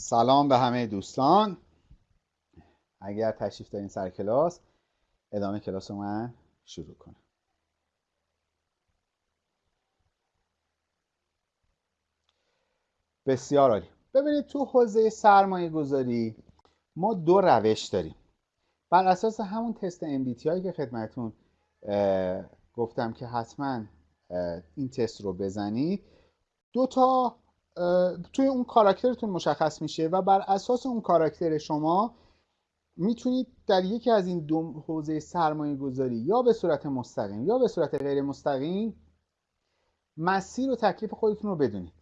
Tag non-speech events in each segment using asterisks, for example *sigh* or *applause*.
سلام به همه دوستان. اگر تشریف دارین سر کلاس ادامه کلاس من شروع کنم. بسیار عالی. ببینید تو حوزه سرمایه گذاری ما دو روش داریم. بر اساس همون تست MBTI که خدمتون گفتم که حتما این تست رو بزنید. دو تا توی اون کاراکترتون مشخص میشه و بر اساس اون کاراکتر شما می‌تونید در یکی از این دو حوزه سرمایه گذاری یا به صورت مستقیم یا به صورت غیر مستقیم مسیر و تکلیف خودتون رو بدونید.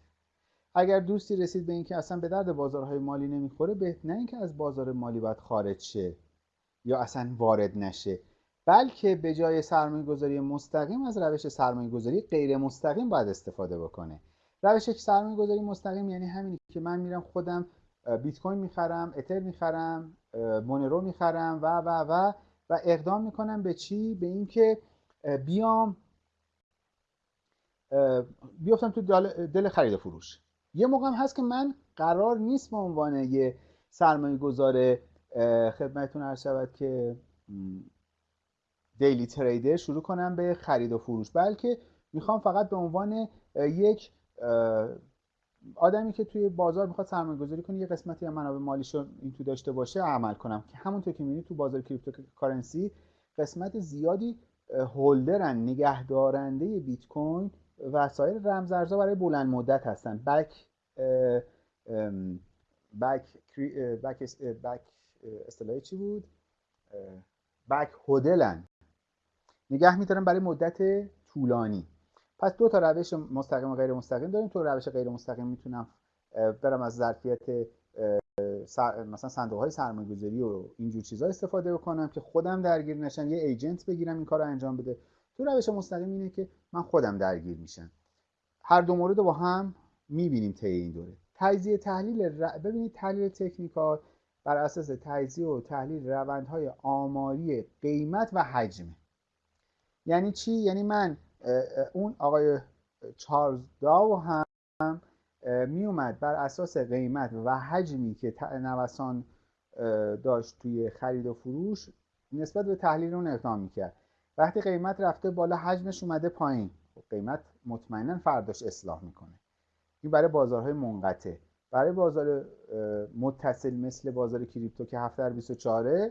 اگر دوستی رسید به اینکه اصلا به درد بازارهای مالی نمی‌خوره به نه اینکه از بازار مالی باید خارج شه یا اصلا وارد نشه بلکه به جای سرمایه گذاری مستقیم از روش سرمایه گذاری غیر مستقیم باید استفاده بکنه. روش سرمایه گذاری مستقیم یعنی همینی که من میرم خودم بیت کوین می‌خرم اتر می‌خرم مونرو می‌خرم و و و و اقدام می‌کنم به چی؟ به اینکه بیام بیافتم تو دل خرید و فروش. یه موقع هم هست که من قرار نیست به عنوان یه سرمایه گذار خدمتتون عرض شود که دیلی تریدر شروع کنم به خرید و فروش بلکه می‌خوام فقط به عنوان یک آدمی که توی بازار می‌خواد سرمایه گذاری کنه یه قسمتی از منابع مالیش رو این تو داشته باشه عمل کنم. که همونطور که می‌بینید تو بازار cryptocurrency قسمت زیادی holder ن نگهدارنده بیت کوین و سایر رمزارزها برای بلند مدت هستن. back back back back اصطلاحی چی بود؟ بک هودلن. نگه میدارن برای مدت طولانی. پس دو تا روش مستقیم و غیر مستقیم داریم. تو روش غیر مستقیم می‌تونم برم از ظرفیت مثلا صندوق های سرمایه گذاری و اینجور چیزها استفاده بکنم که خودم درگیر نشم. یه ایجنت بگیرم این کار رو انجام بده. تو روش مستقیم اینه که من خودم درگیر میشم. هر دو مورد با هم می‌بینیم طی این دوره. تجزیه تحلیل ببینید تحلیل تکنیکال بر اساس تجزیه و تحلیل روندهای آماری قیمت و حجم یعنی چی؟ یعنی من اون آقای چارلز داو هم می اومد بر اساس قیمت و حجمی که نوسان داشت توی خرید و فروش نسبت به تحلیل اون اقدام می‌کرد. وقتی قیمت رفته بالا حجمش اومده پایین. خب قیمت مطمئنا فرداش اصلاح می‌کنه. این برای بازارهای منقطع. برای بازار متصل مثل بازار کریپتو که 7 در 24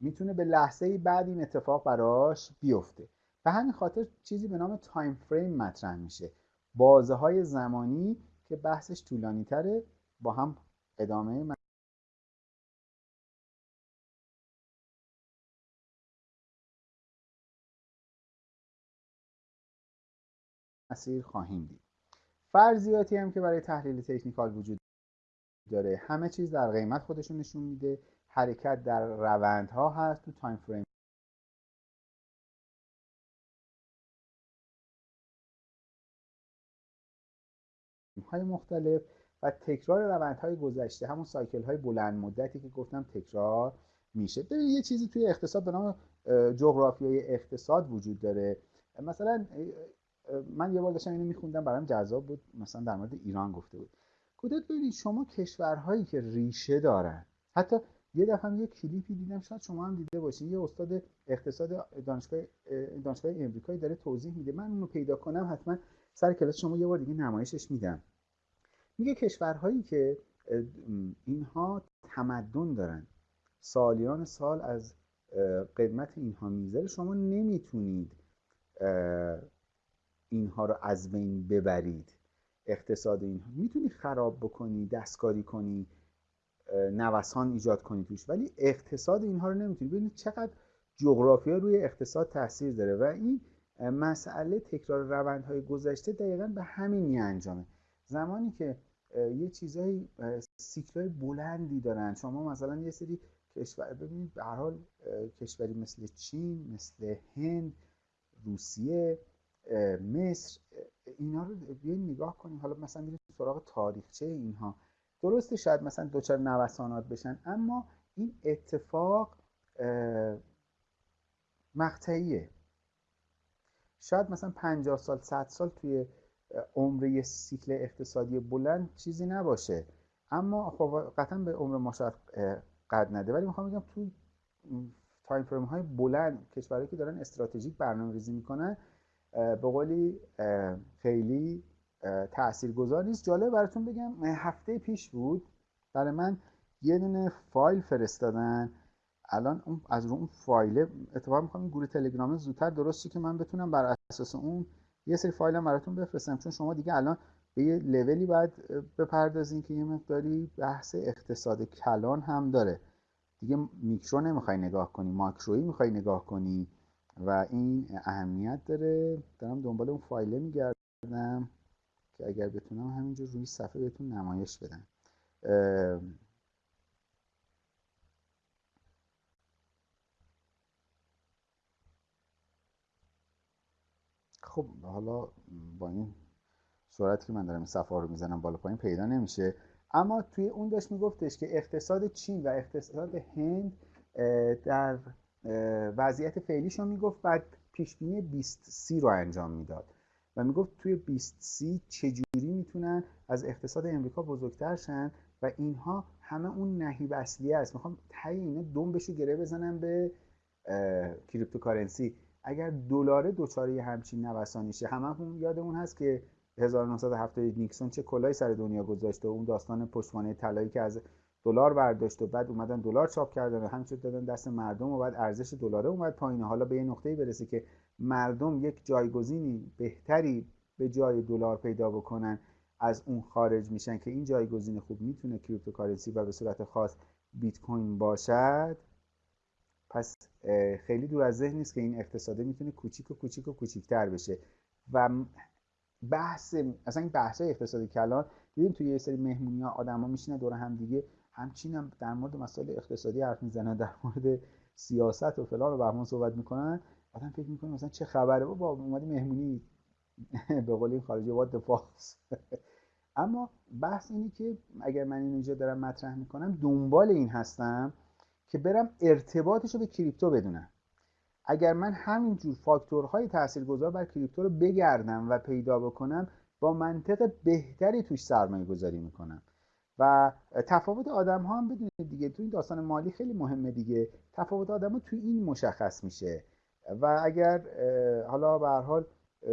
می‌تونه به لحظه بعد این اتفاق براش بیفته. به همین خاطر چیزی به نام تایم فریم مطرح میشه. بازه های زمانی که بحثش طولانی تره با هم ادامه مسیر خواهیم دید. فرضیاتی هم که برای تحلیل تکنیکال وجود داره. همه چیز در قیمت خودشون نشون میده. حرکت در روندها هست تو تایم فریم های مختلف و تکرار روندهای گذشته همون سایکل های بلند مدتی که گفتم تکرار میشه. ببینید یه چیزی توی اقتصاد به نام جغرافیای اقتصاد وجود داره. مثلا من یه بار داشتم اینو میخوندم برام جذاب بود. مثلا در مورد ایران گفته بود. گفته ببینید شما کشورهایی که ریشه دارن حتی یه دفعه یه کلیپی دیدم شاید شما هم دیده باشین. یه استاد اقتصاد دانشگاه دانشگاه امریکایی داره توضیح میده. من اونو پیدا کنم حتما سر کلاس شما یه بار دیگه نمایشش میدم. میگه کشورهایی که اینها تمدن دارن. سالیان سال از قدمت اینها می‌ذاره شما نمی‌تونید اینها رو از بین ببرید. اقتصاد اینها. می‌تونی خراب بکنی دستکاری کنی نوسان ایجاد کنی توش. ولی اقتصاد اینها رو نمی‌تونی. ببینید چقدر جغرافیا روی اقتصاد تاثیر داره. و این مسئله تکرار روندهای گذشته دقیقا به همین می انجامه. زمانی که یه چیزای سیکلای بلندی دارن. شما مثلا یه سری کشور ببینید به هر حال کشوری مثل چین مثل هند روسیه مصر اینا رو بیاین نگاه کنیم حالا مثلا میریم سراغ تاریخچه اینها. درسته شاید مثلا دوچار نوسانات بشن اما این اتفاق مقطعیه. شاید مثلا 50 سال 100 سال توی عمر یه سیکل اقتصادی بلند چیزی نباشه. اما خب قطعا به عمر ما شاید قد نده. ولی می‌خوام بگم تو time frame های بلند کشورهایی که دارن استراتژیک برنامه ریزی می‌کنن به قولی خیلی تاثیرگذار نیست. جالب براتون بگم هفته پیش بود. برای من یه دونه فایل فرستادن. الان از رو اون فایل اتفاقا می‌خوام گروه تلگرام زودتر درست که من بتونم بر اساس اون یه سری فایل هم براتون بفرستم چون شما دیگه الان به یه لولی باید بپردازین که یه مقداری بحث اقتصاد کلان هم داره. دیگه میکرو نمی‌خوای نگاه کنی ماکرویی می‌خوای نگاه کنی و این اهمیت داره. دارم دنبال اون فایله میگردم که اگر بتونم همینجور روی صفحه بهتون نمایش بدم. خب حالا با این سرعتی که من دارم این صفحه رو می‌زنم بالا پایین پیدا نمیشه. اما توی اون داشت میگفتش که اقتصاد چین و اقتصاد هند در وضعیت فعلیشون می‌گفت بعد پیشبینی 20 سی رو انجام می‌داد. و می‌گفت توی 20 سی چجوری می‌تونن از اقتصاد امریکا بزرگتر شن و اینها همه اون نهیب اصلیه است. می‌خوام تایی اینا دنبشو گره بزنم به cryptocurrency. اگر دلار دچار همچین نوسانی شه همه یاد اون هست که 1970 نیکسون چه کلاهی سر دنیا گذاشته و اون داستان پشتوانه طلایی که از دلار برداشت و بعد اومدن دلار چاپ کردن و همینطور دادن دست مردم و بعد ارزش دلار اومد پایین. حالا به یه نقطه‌ای برسه که مردم یک جایگزینی بهتری به جای دلار پیدا بکنن از اون خارج میشن که این جایگزین خوب می‌تونه cryptocurrency و به صورت خاص بیت کوین باشد. پس خیلی دور از ذهن نیست که این اقتصاده می‌تونه کوچیک و کوچیک و کوچیکتر بشه. و بحث اصلا این بحث اقتصادی کلان دیدیم توی یه سری مهمونی ها آدما میشینن دور هم دیگه همچین هم در مورد مسائل اقتصادی حرف می‌زنن در مورد سیاست و فلان و بهمان صحبت می‌کنن. آدم فکر می‌کنه مثلا چه خبره؟ با اومدی مهمونی *laughs* به قول خارجی وات *laughs* اما بحث اینه که اگر من اینجا دارم مطرح می‌کنم دنبال این هستم که برم ارتباطش رو به کریپتو بدونم. اگر من همینجور فاکتورهای تاثیرگذار بر کریپتو رو بگردم و پیدا بکنم با منطق بهتری توش سرمایه گذاری می‌کنم. و تفاوت آدم ها هم بدونید دیگه تو این داستان مالی خیلی مهمه دیگه. تفاوت آدم ها تو این مشخص میشه. و اگر حالا به حال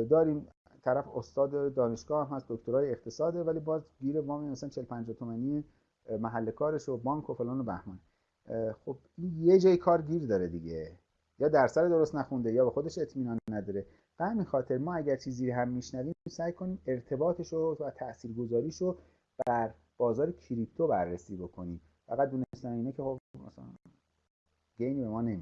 داریم طرف استاد دانشگاه هم هست دکترای اقتصاده ولی باز گیر وام مثلا 40 50 تومانی محل کارش و بانک و فلان و بهمان. خب این یه جای کار گیر داره دیگه. یا درصد درست نخونده یا به خودش اطمینان نداره. به همین خاطر ما اگر چیزی هم میشنویم سعی کنیم ارتباطش رو و تاثیرگذاریش رو بر بازار کریپتو بررسی بکنیم. فقط دونستن اینه که خب مثلا گینی به ما نمیده.